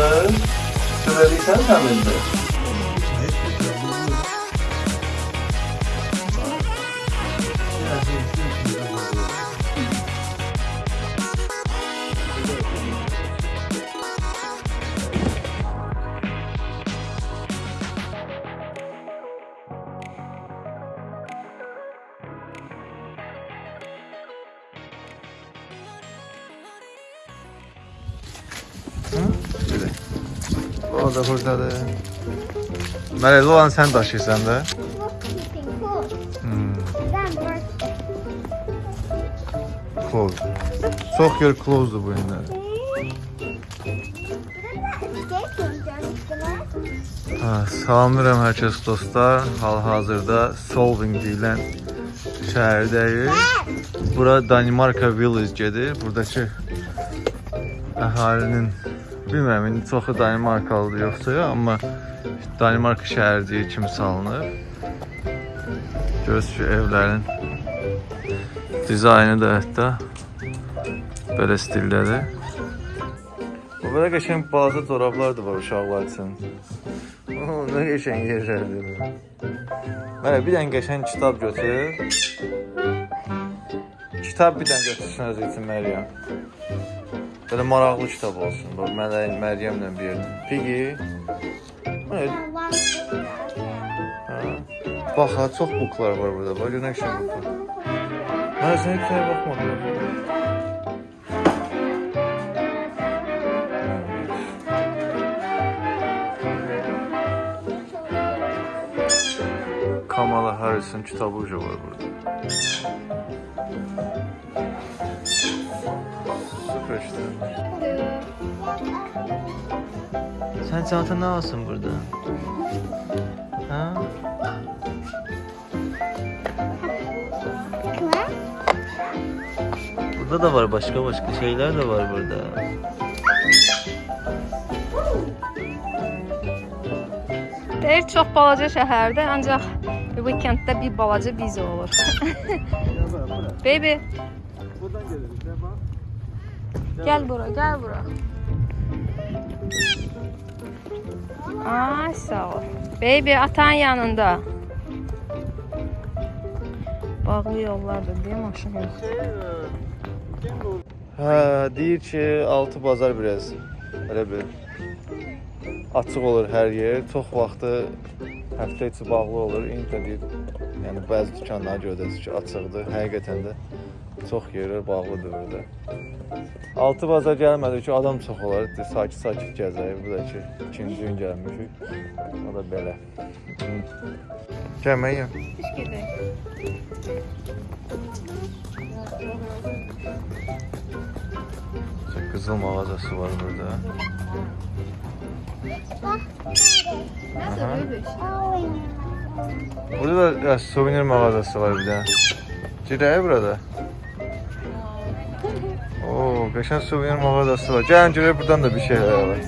bunları in sevindim. Həmindir. O da buradadır. Mələk olan sən daşıyırsan da. Hmm. Close. Çox yer close-dur bu. Ha, salamlayıram hər kəs dostlar. Hal-hazırda Solving deyilən şəhərdəyik. Bura Danimarka Village gedir. Buradakı əhalinin bilmirəm indi çoxu Danimarkalıdır yoxsa yox, amma Danimarka şəhərciyi kimi salınır. Görürsüz ki, evlərin dizaynı da hətta belə stildədir. Bu belə qəşəng balaca corablar da var uşaqlar üçün. Nə qəşəng yerlərdir. Mənə bir dənə qəşəng kitab götür. Kitab bir dənə götürsün özü üçün Məryəm. Belə maraqlı kitab olsun. Bax, Mələyin Məryəmlə bir yerdə. Ha. Bax, ha, çox buklar var burada. Bax, görən şey buklar. Mən sən heç nəyə baxmadım. Kamala Harris'in kitabı var burada. Süper işte. Sen çanta ne alsın burada? Ha? Burada da var başka başka şeyler de var burada. Deyir çox balaca şəhərdə, ancaq weekenddə bir balaca viza olur. Baby, gəl bura, gəl bura. Ay, sağ ol. Baby, atan yanında. Bağlı yollardır deyə maşın yox. Hə, deyir ki, altı bazar biraz elə bir açıq olur hər yer. Çox vaxtı həftə içi bağlı olur. İndi də deyir, yəni bəzi dükanlara görə də ki, açıqdır. Həqiqətən də çox yerlər bağlıdır burada. Altı bazar gəlmədi ki, adam çox olar. Sakit-sakit gəzək. Bu da ki, ikinci gün gəlmişik. O da belə. Gəlməyəm. Piş gedək. Qızıl mağazası var burada. Aha. Burada da ya, suvenir mağazası var bir de. Cirəyə burada. Oo, qəşəng suvenir mağazası var. Gəlin görək buradan da bir şeyler var.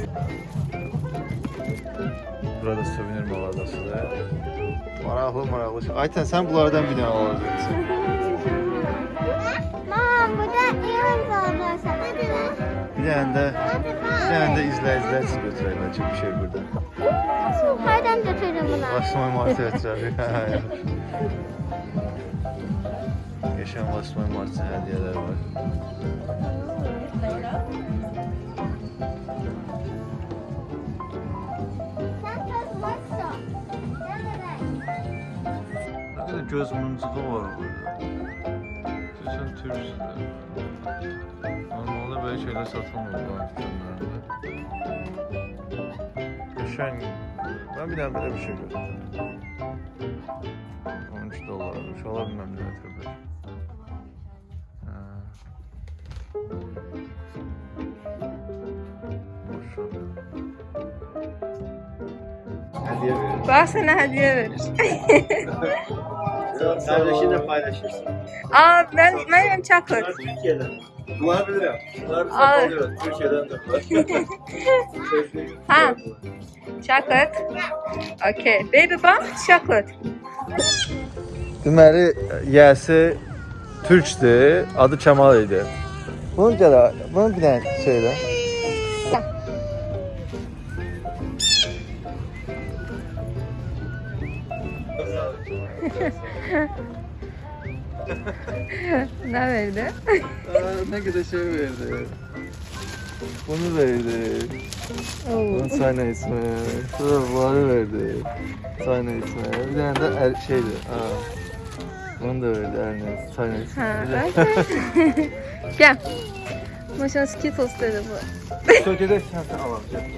Burada suvenir mağazasıdır. Maraqlı maraqlı. şey. Ayten sen bunlardan bir dənə alacaksın. Mom, burada ilan bağlarsa. Hadi lan. Bir dənə də Hadi bir dənə də izləyicilər siz götürək bəlkə bir şey burada. Nereden götürürüm bunu? Basma martı etrafı. Geçen basma martı hediyeler var. Ne kadar göz mıncığı var burada. Sen turist. Normalde böyle şeyler satılmıyor bu dükkanlarda. Geçen ben bir tane böyle bir şey gördüm. 13 dolarmış. Olabilmem ne tabii. Ha. Maşallah. Hediye verir. Bax sənə Biraz kardeşinle paylaşırsın. Aa ben my name Chocolate. Bunlar Türkiye'den. De Ha. Chocolate. Okay. Baby bump chocolate. Deməli, yəsi türkdür, adı Kemal idi. Bunu gələ, bunu bir dənə şeylə. ne verdi? Aa, ne kadar şey verdi. Bunu verdi. Oo. Bunu çayla içme. Sonra bunları verdi. Çayla içme. Bir tane de er, şeydi. Aa. Bunu da verdi Ernest. Çayla içme. Ha, Bir de- okay. Gel. Maşallah Skittles dedi bu. Sökede sen alacak.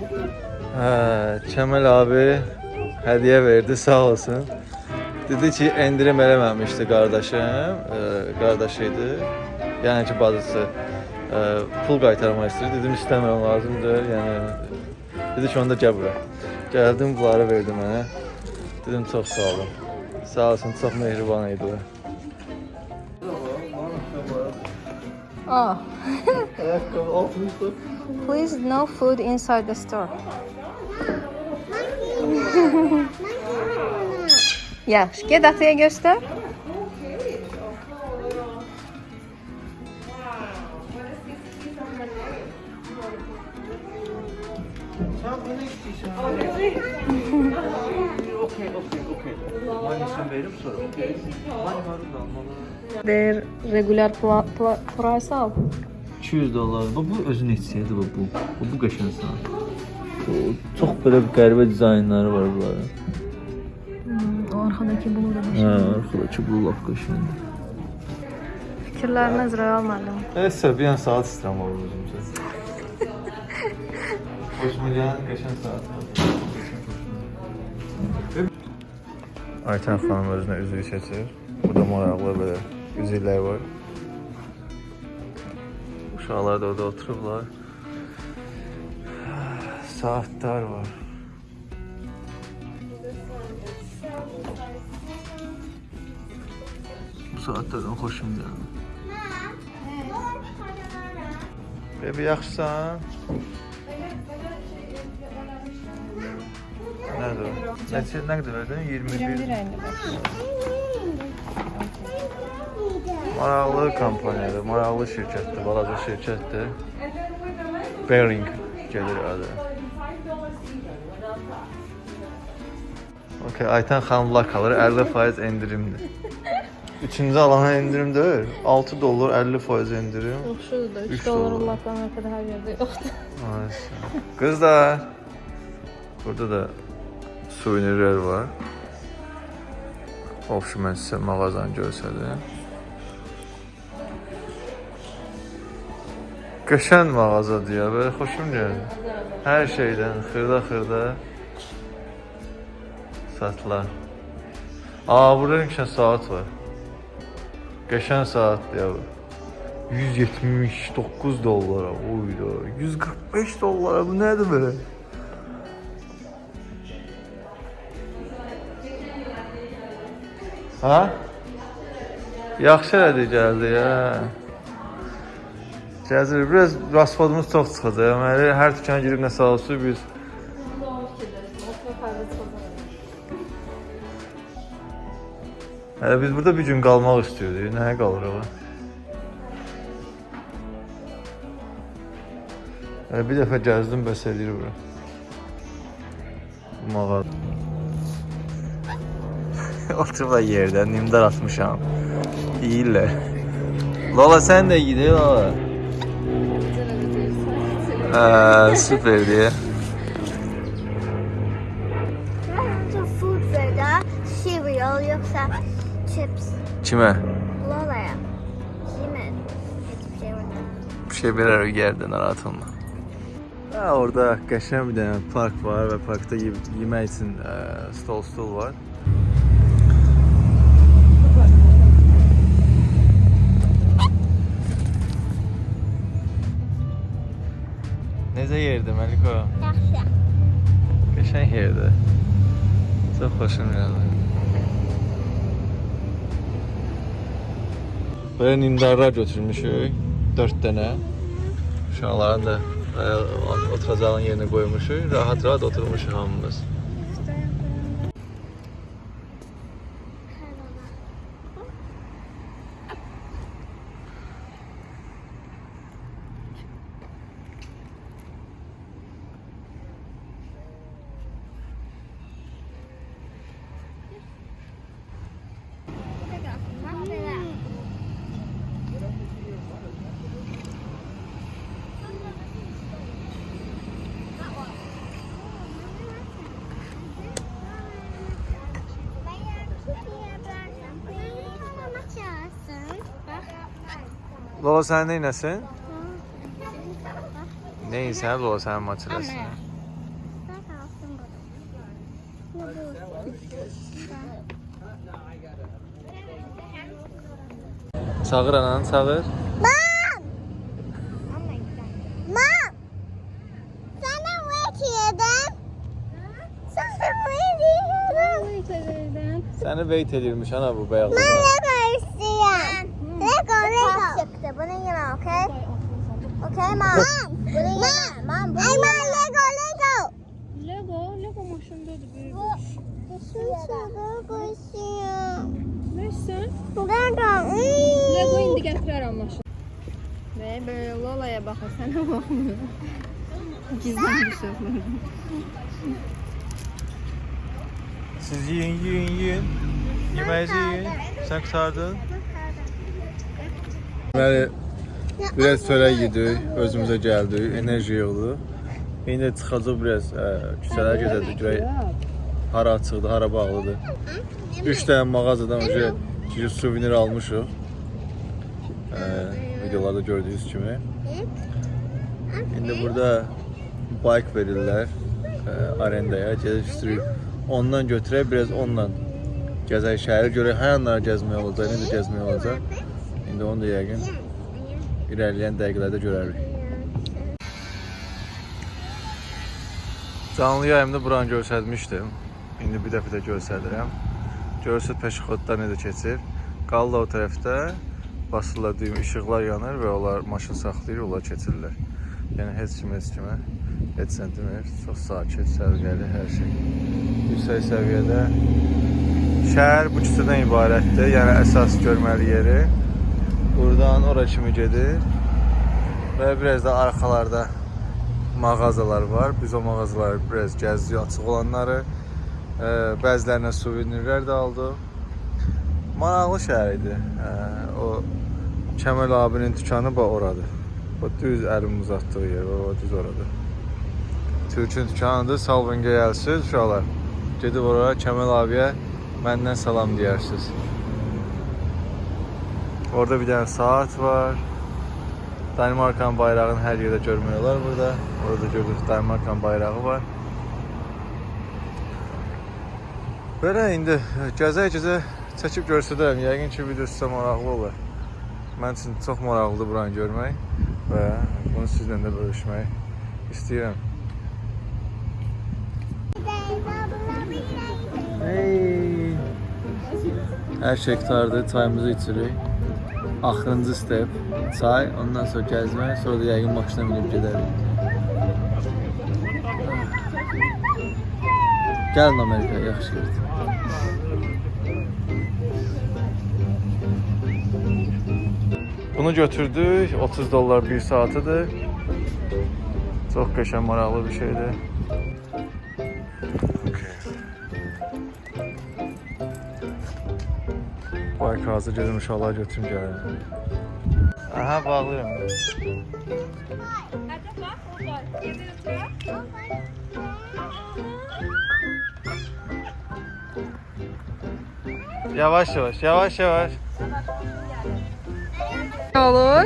Ha, Kemal abi hediye verdi sağ olsun. Dedi ki endirim eləməmişdi qardaşım, e, qardaşıydı. Yəni ki bacısı e, pul qaytarmaq istəyir. Dedim istəmirəm, lazımdır. Yəni dedi ki onda gəl bura. Gəldim bunları verdi mənə. Dedim çox sağ olun. Sağ olsun, çox mehriban idilər. Oh. Altımızda. Please no food inside the store. Yaxşı, get ataya göstər. Sen bunu istiyorsan. Okey, okey, okey. Manisini verip sonra. Okey. Mani var da almalı. Their regular pla- pla- price al. 200 dolar. Bu, bu özünü içsəydi bu. Bu, bu, bu qəşəng sana. Çox belə qəribə dizaynları var bunların. Hmm, o arkadaki bunu da Hə, arxadakı bu lap qəşəngdir. Fikirlərini nəzərə almadım. Nəysə, bir dənə saat istəyirəm o özüm üçün. Xoşuma gələn qəşəng saat var. Aytən xanım özünə üzük seçir. Burada maraqlı belə üzüklər var. Uşaqlar da orada oturublar. Saatlar var. Bu saatlərdən xoşum gəlir. Bebi yaxşısan? Nədir o? Neçə, nə qədər verdin? 21. 21.55. Maraqlı kompaniyadır, maraqlı şirkətdir, balaca şirkətdir. Bearing gedir adı. Okay, Ayten xanım lakaları 50% endirimdir. Üçüncü alana endirim deyil. 6 dollar 50% endirim. Yaxşıdır da. 3 Üç dollar. Allahdan ötədə hər yerdə yoxdur. Kızlar. Burada da suvenirler var. Of mən sizə mağazanı göstərdim. Qəşəng mağazadır ya, belə xoşum gəldi. Hər şeydən xırda-xırda satılar. Aa, burada bir saat var. Qəşəng saatdır ya bu. 179 dollara. Oyda. 145 dollara. Bu nədir belə? Ha? Yaxşı elədi gəldi ya. Gəzir. Biraz raspadımız çox çıxacaq. Deməli, hər dükana girib nə salsı biz Hələ biz burada bir gün qalmaq istəyirdik. Nəyə qalırıq? Hələ bir dəfə gəzdim bəs eləyir bura. Bu mağaza. Oturma yerdə, nimdar atmışam. Yeyirlər. Lola sən də gidiyor Lola. Hə, süperdi. Bence food verdi. Cereal yoksa chips. Kimə? Lola'ya. Kime? Hiçbir şey var. Bir şey verer o yerden narahat olma. Ha, orada qəşəng bir dənə park var və parkda ye yemək üçün ə, stol stol var. Necə yerdir Məliko? Yaxşı. Qəşəng yerdir. Çox xoşum gəldi. Böyle nimdarlar götürmüşük. 4 dənə. Uşaqların da e, oturacağın yerine koymuşuk. Rahat rahat oturmuşuk hamımız. Loğusan değil nasıl? Neyse Loğusan maçı nasıl? Sağır anan sağır. Mom! Mom! Sana ne diyordum? Sana ne diyordum? Seni beyt ediyormuş ana bu beyaz. Bana karşı ya banana, okay? Okay, mom. Mom, banana, mom, banana. I want Lego, Lego. Lego, Lego maşındadır böyle. Şey. Lego istiyorum. Ne istiyorsun? Lego. Lego indi getirerim maşın. Ve böyle Lola'ya bakın, sana bakmıyor. Gizlenmiş şoför. Şey Siz yiyin, yiyin, yiyin. Yemeğinizi yiyin. Sen kurtardın. Deməli, biraz çörək yedik, özümüzə gəldik, enerji yığdı. İndi çıxacaq biraz ə, küçələr gəzəcək, görək hara açıqdır, hara bağlıdır. 3 dənə mağazadan önce ki, suvenir almışıq. Ə, videolarda gördüyünüz kimi. İndi burada bike verirlər ə, arendaya, gedib sürüb. Ondan götürək, biraz onunla gəzək şəhəri görək, hər yanlara gəzmək olacaq, necə gəzmək olacaq. İndi onu da yəqin irəliləyən dəqiqələrdə görərik. Canlı yayımda buranı göstərmişdim. İndi bir dəfə də göstərirəm. Görürsüz peşxodlar necə keçir. Qaldı o tərəfdə basırlar düyüm, işıqlar yanır və onlar maşın saxlayır, onlar keçirlər. Yəni heç kim heç kimə heç sən demir. Çox sakit, səviyyəli hər şey. Yüksək səviyyədə şəhər bu küçədən ibarətdir. Yəni əsas görməli yeri. Buradan ora kimi gedir. Və biraz da arxalarda mağazalar var. Biz o mağazaları biraz gəzirik, açıq olanları. Bəzilərinə suvenirlər də aldıq. Maraqlı şəhər idi. O Kəmal abinin dükanı bax oradır. O düz əlim uzatdığı yer, o düz oradır. Türkün dükanıdır. Salvingə gəlsiz uşaqlar. Gedib oraya Kəmal abiyə məndən salam deyərsiniz. Orada bir dənə saat var. Danimarkanın bayrağını hər yerdə görmək olar burada. Orada gördüyünüz Danimarkanın bayrağı var. Belə indi gəzə-gəzə çəkib göstərərəm. Yəqin ki, video sizə maraqlı olar. Mən üçün çox maraqlıdır buranı görmək və bunu sizlə də bölüşmək istəyirəm. Hey. Hər şey qurtardı, çayımızı içirik. Axırıncı step çay, ondan sonra gəzmək, sonra da yəqin maşına minib gedərik. Gəlin Amerikaya, yaxşı yerdir. Bunu götürdük, 30 dollar bir saatıdır. Çox qəşəng, maraqlı bir şeydir. Hazır gedim uşaqlar götürüm gəlir. Aha bağlayıram. Hadi bax, orada. Gedir Yavaş yavaş, yavaş yavaş. Olur.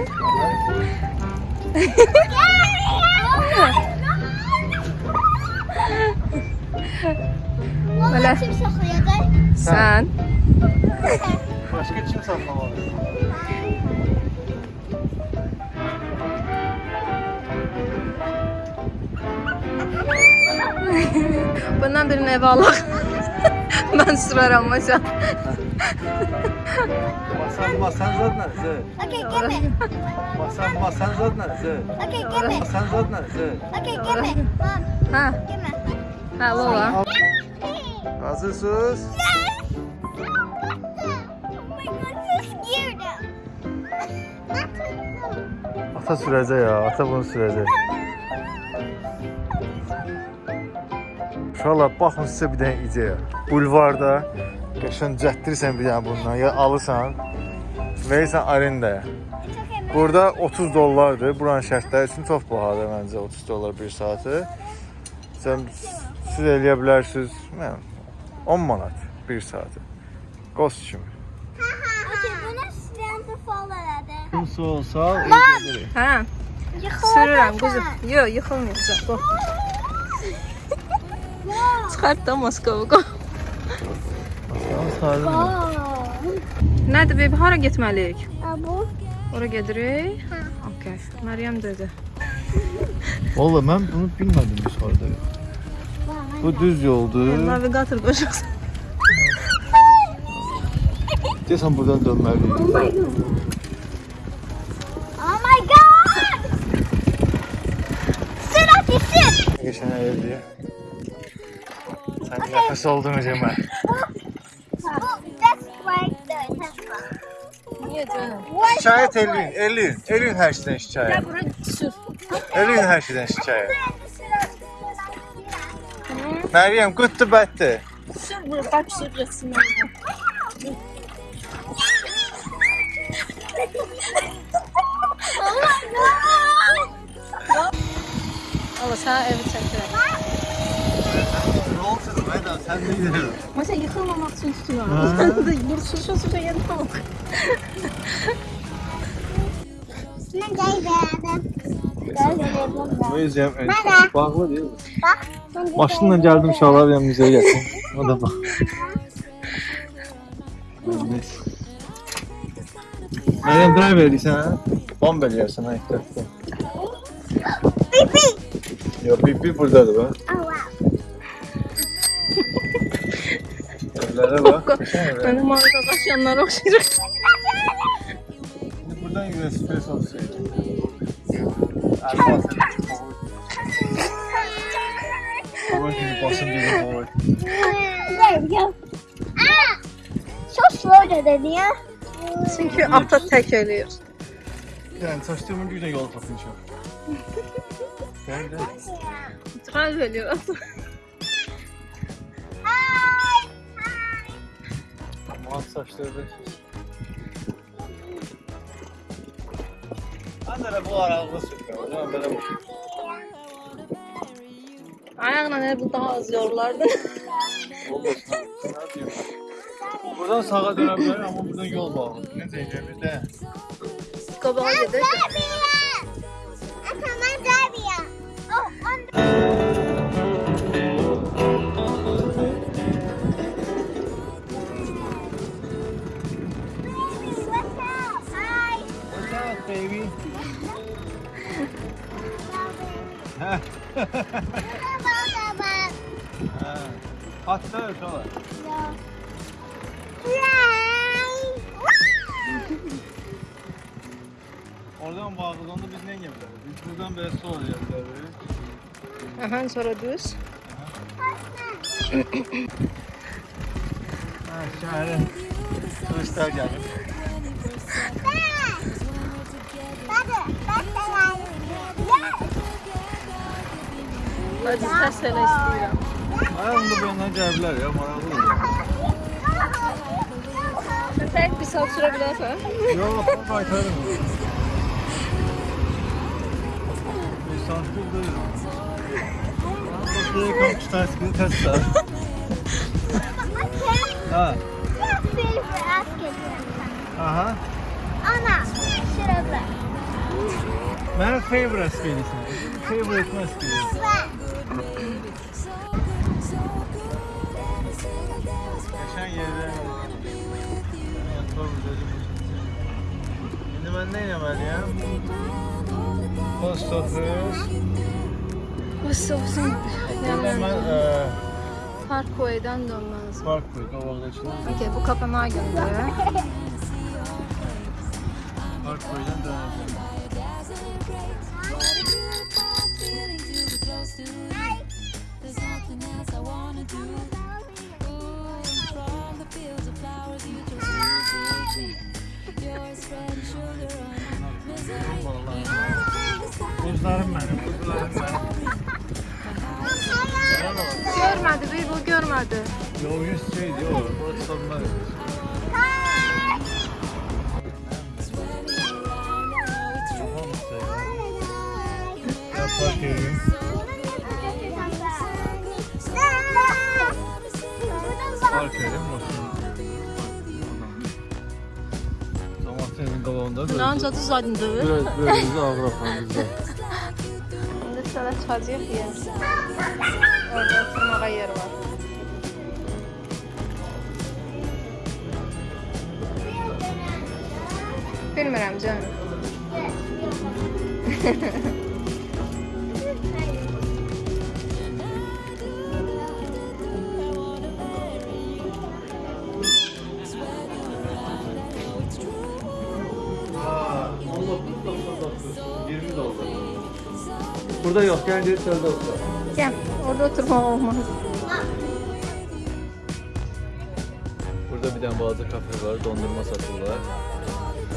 Valla kim saklıyordu? Sən. Başka çim saplama var. Bundan birini eve alak. ben sürerim maşa. Masan masan zat neresi? Okay, give. Masan masan zat neresi? Okay, give me. Masan zat neresi? Okay, give Ha. Give. Ha, Lola. Hazırsınız? Yes. Ata sürəcək ya, ata bunu sürəcək. Uşaqlar, baxın sizə bir dənə ideya. Bulvarda qəşən cətdirirsən bir dənə bundan, ya alırsan, verirsən arendaya. Burada 30 dollardır. Buranın şərtləri üçün çox bahadır məncə 30 dollar bir saatı. Sən siz eləyə bilərsiniz, mən 10 manat bir saatı. Qost kimi. Yaxın su olsa öldürürük. Hə, sürürəm quzum. Yox, yıxılmayacaq. Bax. Çıxart da Moskova. mı? Nədir bebi, hara getməliyik? Bu. Ora gedirik. Okay. Məryəm dedi. Valla mən bunu bilmədim biz orada. Bu düz yoldur. Navigator qoşacaqsan. Deyəsən buradan dönməliyik. geçen ev diye. Sen okay. nefes oldun acaba. Şikayet Elin, Elin, Elin her şeyden şikayet. Ya. Elin her şeyden şikayet. Meryem, good to bad Sür bunu, bak sür. 我擦，everything。Masa yıkılmamak için tutuyor. Burada sürüşe sürüşe yeni tavuk. Ben gel beraber. Ne yüzeyim? Bağlı değil mi? Maşınla geldim şahlar ben müzeye geldim. O da bak. Meryem drive ha? Bomb eləyərsən ha, ehtiyatlı. Ya Bibi buradadır bak. Oh wow. Evlere bak. Benim mağazada yaşayanlara okşayacak. Şimdi buradan USB olsaydı. Erdoğan sen de çok Baba şimdi basın dedi baba. There we go. Ah! So slow dedi ya. Çünkü ata tek ölüyor. Yani saçlarımın güne yol kapınca. Gel gel. Drive ölüyor ata. Hi. Hi. Mat saçları da. Ben de bu aralığı sürüyorum. Ulan böyle bu. Ayağına ne bu daha az yorlardı. Olmasın. Ne yapayım? Buradan sağa dönebilirim ama buradan yol bağlı. Ne diyeceğimiz de. Kabağa gidiyor. Heh. Hello, Baba. Ha. Hatta yok hala. No. Fly. Oradan bağlı onda biz ne yapıyoruz? Biz buradan böyle sol yapıyoruz. Aha sonra düz. Ha şahane. Turistler gelmiş. Vəzifə sənə istəyirəm. Ayağımda benden gəliblər ya, maraqlı olur. Tək bir saat sürə bilərsən? Yox, qaytarım. Bir saat bildir. Bakıya komşu təskini təslər. Ha. Bir saat gedirəm. Aha. Ana, sürə bilər. Mənə favorite askerisin. Favorite askerisin. Geçen yerde Şimdi ben neyle ben ya? Post office. Post office. Hemen e, Parkway'den dönmeniz. Parkway, Kavak'ın içinden. Okey, bu kapanağa gönderiyor. Ne ancaq düzəldin Böyle böyle bizi ağır apardı. İndi sənə çıxacaq yeyərsən. Orada oturmağa yer var. Bilmirəm canım. Burada yok, gel gel çölde otur. Gəl, orada oturmaq olmaz. Burada bir tane bazı kafe var, dondurma satırlar.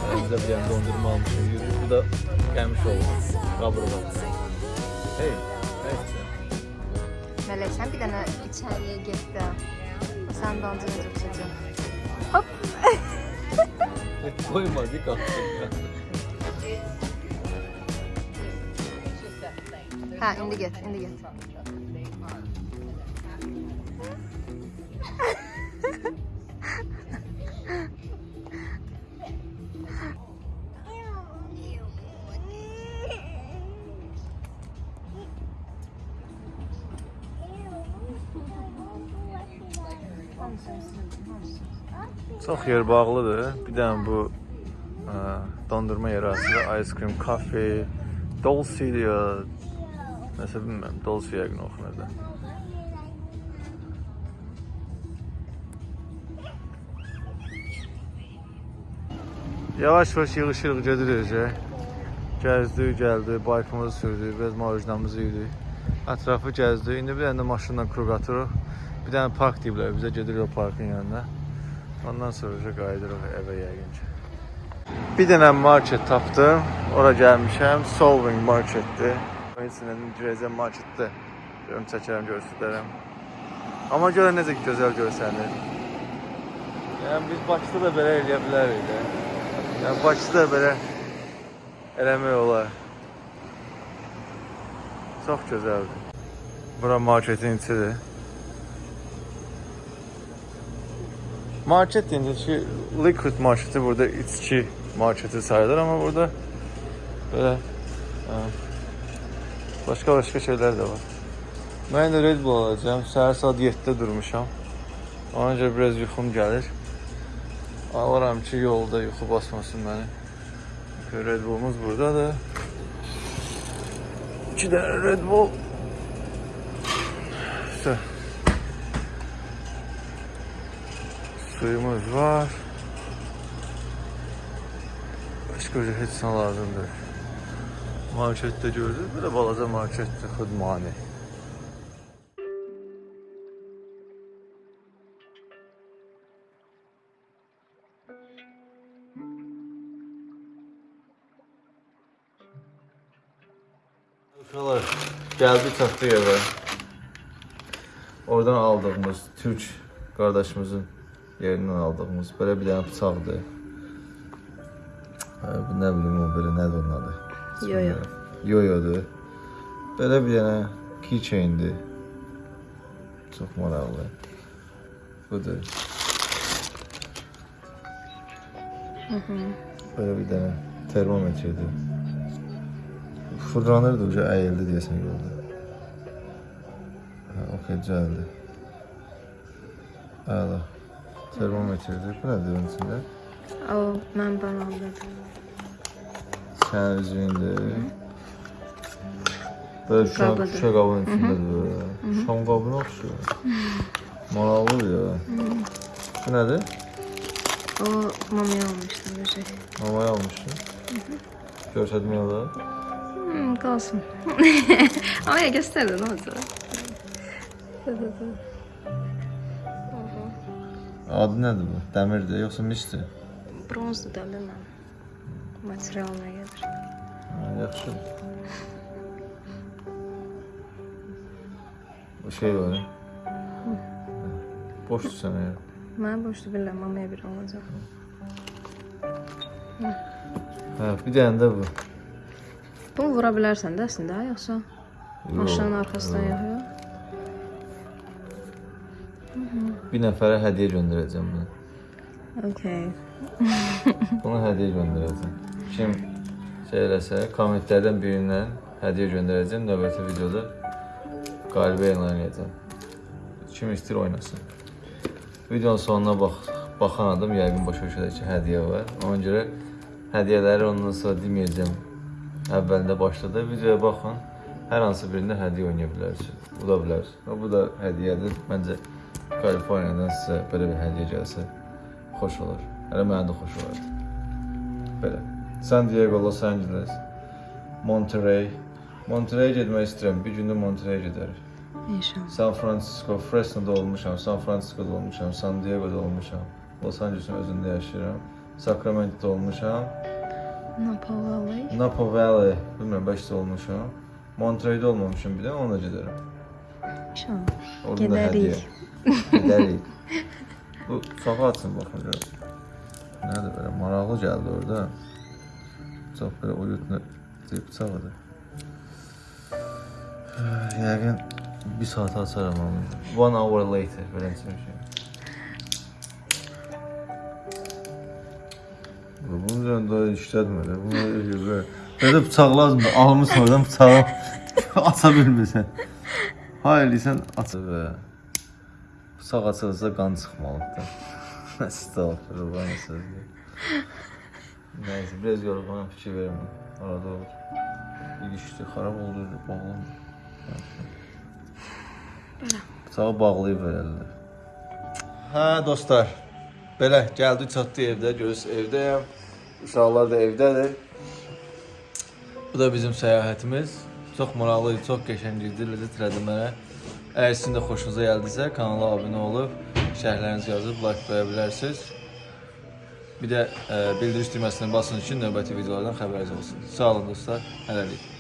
Yani bize bir tane dondurma almışım, yürüyüş. Bu da gelmiş oldu. Kaburga. Hey, hey. Mələk, sən bir dənə içəriyə get də. Sən dancını tutacaq. Hop. Koyma, dik attım ya. Hə, indi get, indi get. Çox yer bağlıdır. Bir dənə bu ə, dondurma yeri açılır. Ice cream, kafe, Dolce. Nəsə bilmirəm, Dolce yəqin oxunur da. Yavaş-yavaş yığışırıq gedirik. Gəzdik, gəldik, baykımızı sürdük, biraz marujnamızı yedik. Ətrafı gəzdik. İndi bir dənə də maşınla kruq atırıq. Bir dənə park deyiblər, bizə gedirik o parkın yanına. Ondan sonra qayıdırıq evə yəqin ki. Bir dənə market tapdım. Ora gəlmişəm. Solving marketdir. Həmçinin girəcəm marketdə. Görüm çəkərəm, göstərərəm. Amma görə necə ki, gözəl görsənir. Yəni biz Bakıda da belə eləyə bilərik də. Yəni Bakıda da belə eləmək olar. Çox gözəldir. Bura marketin içidir. Market deyince ki liquid marketi burada içki marketi sayılır ama burada böyle e, başka şeyler de var. Ben de Red Bull alacağım. Səhər saat 7-də durmuşam. Ona görə biraz yuxum gəlir. Alıram ki yolda yuxu basmasın məni. Red Bull'umuz buradadır. İki dənə Red Bull. İşte. Suyumuz var. Başka bir heç lazımdır. Marketdə gördük. Belə balaca marketdir, xudmani. Uşaqlar, gəldik çatdıq evə. Oradan aldığımız Türk qardaşımızın yerindən aldığımız belə bir dənə bıçaqdır. Hə, bu nə bilim o belə nədir onun adı? Yo-yo. Yoyodur. Belə bir dənə keychaindir. Çox maraqlı. Budur. Belə bir dənə termometrdir. Fırlanırdı, uca əyildi deyəsən yolda. Hə, okey, düzəldi. Əla. Termometrdir. Bu nədir onun içində? O, mən bana aldım. Sənin üzüyündür. Böyle şuşa, Qabıdır. şuşa qabının içindədir böyle. Şam qabına oxşuyur. Maraqlıdır ya. Bu nədir? O, mamaya almışdım bir şey. Mamaya almışsın. Görsədmək olar. Hmm, qalsın. Ama ya gösterdi ne olacak? Adı nədir bu? Dəmirdir, yoxsa misdir? Bronzdu da bilmem. Materialına gelir. Ha, yaxşı. Şey var. Boşdur sənə ya. Ben boştu bilmem mamaya bir olacak. Hə, bir dənə də bu. Bunu vura bilərsən də əslində, yoxsa maşının arxasından yaxıyor? Bir nəfərə hədiyyə göndərəcəm bunu. Okay. Bunu hədiyyə göndərəcəm. Kim şey eləsə, kommentlərdən birindən hədiyyə göndərəcəm. Növbəti videoda qalibi elan edəcəm. Kim istəyir oynasın. Videonun sonuna bax baxan adam yəqin başa düşəcək ki, hədiyyə var. Ona görə hədiyyələri ondan sonra deməyəcəm. Əvvəlində başladı. Videoya baxın. Hər hansı birində hədiyyə oynaya bilərsiniz. Bu da bilərsiniz. Bu da hədiyyədir. Məncə Kaliforniyadan sizə belə bir hədiyyə gəlsə xoş olar. Hələ mənə də xoş olardı. Belə. San Diego, Los Angeles, Monterey. Monterey getmək istəyirəm. Bir gündə Monterey gedərik. İnşallah. San Francisco, Fresno'da olmuşam, San Francisco'da olmuşam, San Diego'da olmuşam. Los Angeles'ın özündə yaşayıram. Sacramento'da olmuşam. Napa Valley. Napa Valley, bilmirəm, bəlkə də olmuşam. Monterey'də olmamışam bir də, ona da gedərəm. İnşallah. Orada da Gedərik. hədiyyə. Gedərik. Bu safa açın baxın görün. Nədir belə maraqlı gəldi orada. Çox belə uyutlu bir bıçaqdır. Yəqin bir saat açaram onu. One hour later belə bir şey. Bu Bunun üzərində işlətmə də. Bunu elə belə bıçaq lazımdır. Almışsan oradan bıçağı aça bilmirsən. Hayır, sən və bıçaq açılırsa qan çıxmalıdır. Estağfurullah sözü. Neyse biraz yorgunum fikir vermem. Arada olur. İlişti, xarab oldu, bağlamır. Bıçağı bağlayıb verirlər. Hə dostlar, belə gəldi çatdı evdə, görürsüz evdəyəm. Uşaqlar da evdədir. Bu da bizim səyahətimiz. Çox maraqlı idi, çox qəşəng idi, ləzzət elədi mənə. Əgər sizin də xoşunuza gəldisə, kanala abunə olub, şərhlərinizi yazıb like qoya bilərsiniz. Bir də e, bildiriş düyməsini basın ki, növbəti videolardan xəbəriniz olsun. Sağ olun dostlar, hələlik.